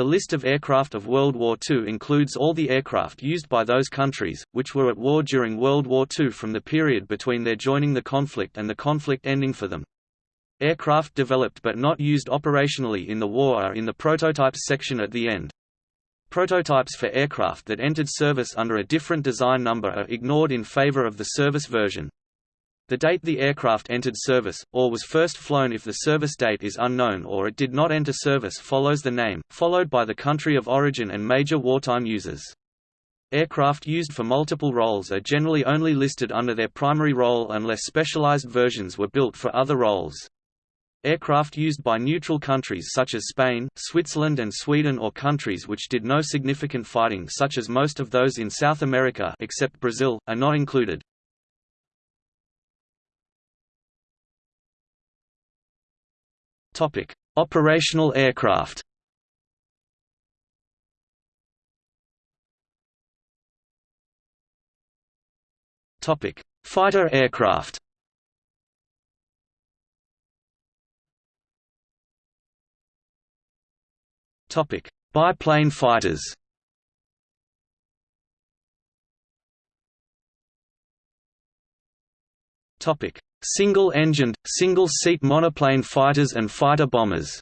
The list of aircraft of World War II includes all the aircraft used by those countries, which were at war during World War II from the period between their joining the conflict and the conflict ending for them. Aircraft developed but not used operationally in the war are in the prototypes section at the end. Prototypes for aircraft that entered service under a different design number are ignored in favor of the service version. The date the aircraft entered service, or was first flown if the service date is unknown or it did not enter service follows the name, followed by the country of origin and major wartime users. Aircraft used for multiple roles are generally only listed under their primary role unless specialized versions were built for other roles. Aircraft used by neutral countries such as Spain, Switzerland and Sweden or countries which did no significant fighting such as most of those in South America except Brazil, are not included. Operational aircraft Topic: Fighter aircraft Topic: Biplane fighters. Topic: Single-engined, single-seat monoplane fighters and fighter bombers.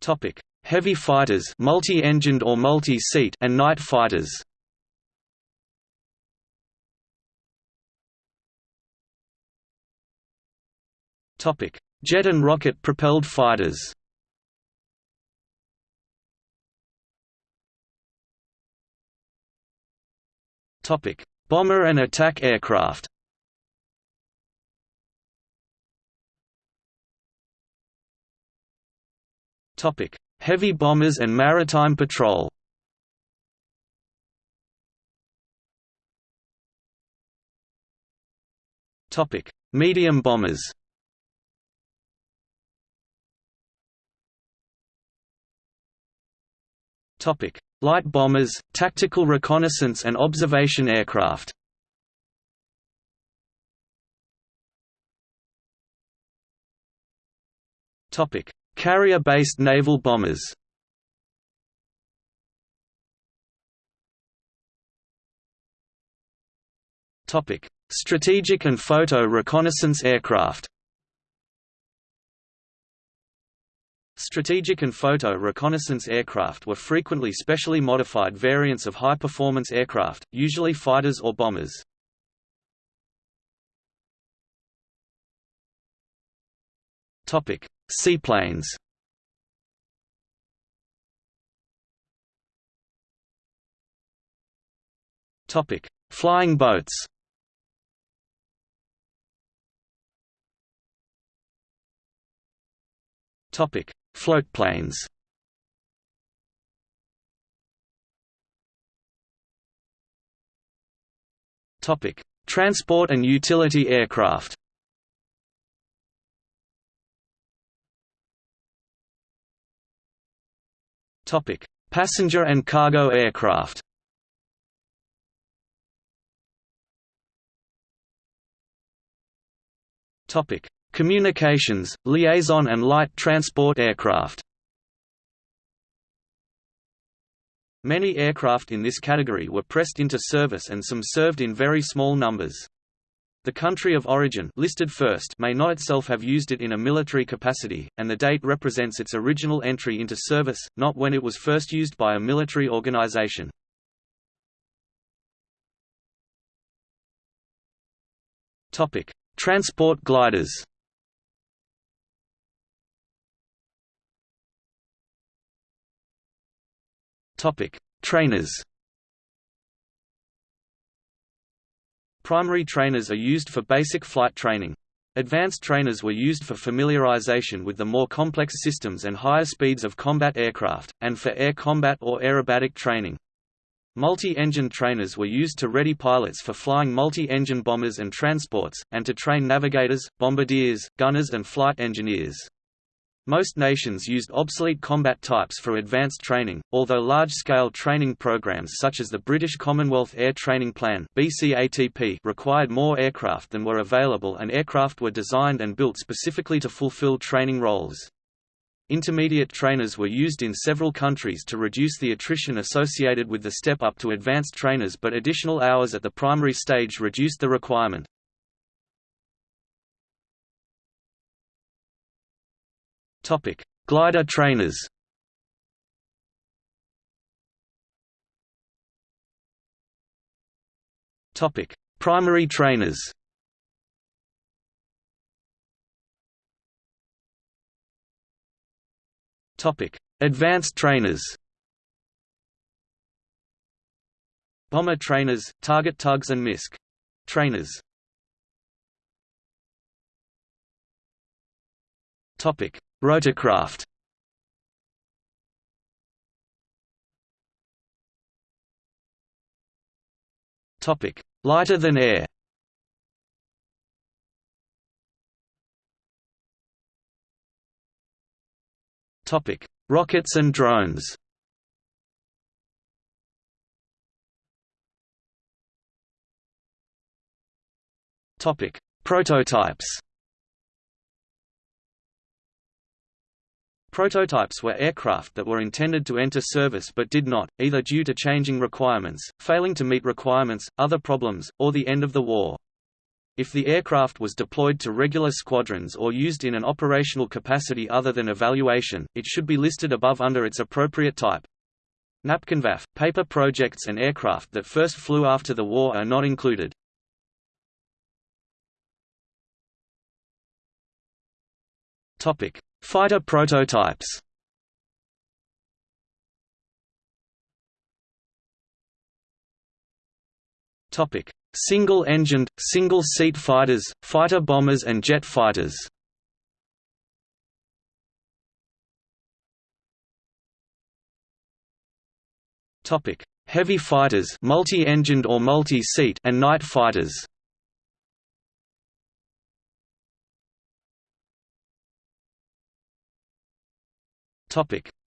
Topic: Heavy fighters, multi-engined or multi-seat, and night fighters. Topic: Jet and rocket-propelled fighters. Bomber and attack aircraft. Topic: Heavy bombers and maritime patrol. Topic: Medium bombers. Topic: Light bombers, tactical reconnaissance and observation aircraft. Carrier-based naval bombers. Strategic and photo reconnaissance aircraft. Strategic and photo reconnaissance aircraft were frequently specially modified variants of high-performance aircraft, usually fighters or bombers. Topic: Seaplanes. Topic: Flying boats. Topic: Floatplanes Topic: Transport and utility aircraft. Topic: Passenger and cargo aircraft. Topic: Communications, liaison and light transport aircraft Many aircraft in this category were pressed into service and some served in very small numbers. The country of origin listed first may not itself have used it in a military capacity, and the date represents its original entry into service, not when it was first used by a military organization. Transport gliders Topic: Trainers. Primary trainers are used for basic flight training. Advanced trainers were used for familiarization with the more complex systems and higher speeds of combat aircraft, and for air combat or aerobatic training. Multi-engine trainers were used to ready pilots for flying multi-engine bombers and transports, and to train navigators, bombardiers, gunners and flight engineers. Most nations used obsolete combat types for advanced training, although large-scale training programs such as the British Commonwealth Air Training Plan required more aircraft than were available and aircraft were designed and built specifically to fulfill training roles. Intermediate trainers were used in several countries to reduce the attrition associated with the step up to advanced trainers but additional hours at the primary stage reduced the requirement. Topic: Glider trainers. Topic: Primary trainers. Topic: Advanced trainers. Bomber trainers, target tugs and MISC trainers. Topic: Rotorcraft Topic: Lighter than air. Topic: Rockets and drones. Topic: Prototypes. Prototypes were aircraft that were intended to enter service but did not, either due to changing requirements, failing to meet requirements, other problems, or the end of the war. If the aircraft was deployed to regular squadrons or used in an operational capacity other than evaluation, it should be listed above under its appropriate type. Napkinwaffe, paper projects and aircraft that first flew after the war are not included. Topic: Fighter prototypes Single-engined, single-seat fighters, fighter bombers and jet fighters. Heavy fighters, multi-engined or multi-seat, and night fighters.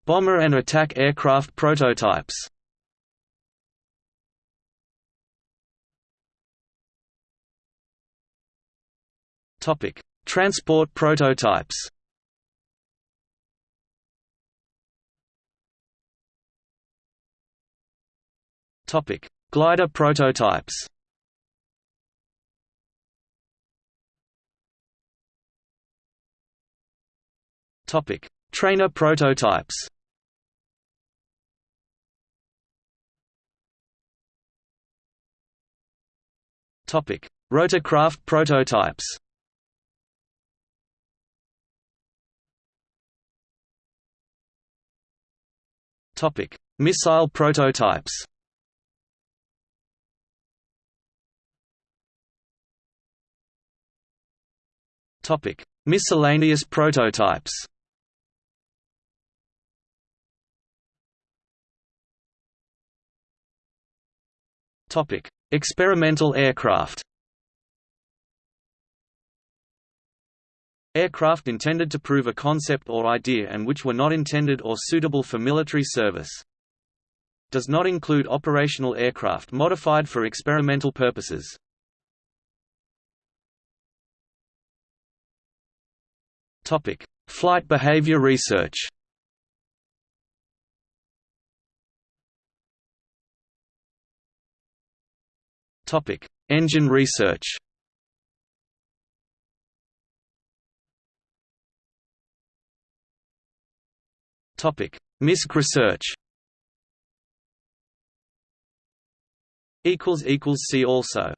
Bomber and attack aircraft prototypes. Topic: Transport prototypes. Topic: Glider prototypes. Topic: Trainer prototypes Topic: Rotorcraft prototypes. Topic: Missile prototypes. Topic: Miscellaneous prototypes. Topic: Experimental aircraft. Aircraft intended to prove a concept or idea and which were not intended or suitable for military service. Does not include operational aircraft modified for experimental purposes. Topic: Flight behavior research. Topic: Engine research. Topic: MISC research. Equals equals see also.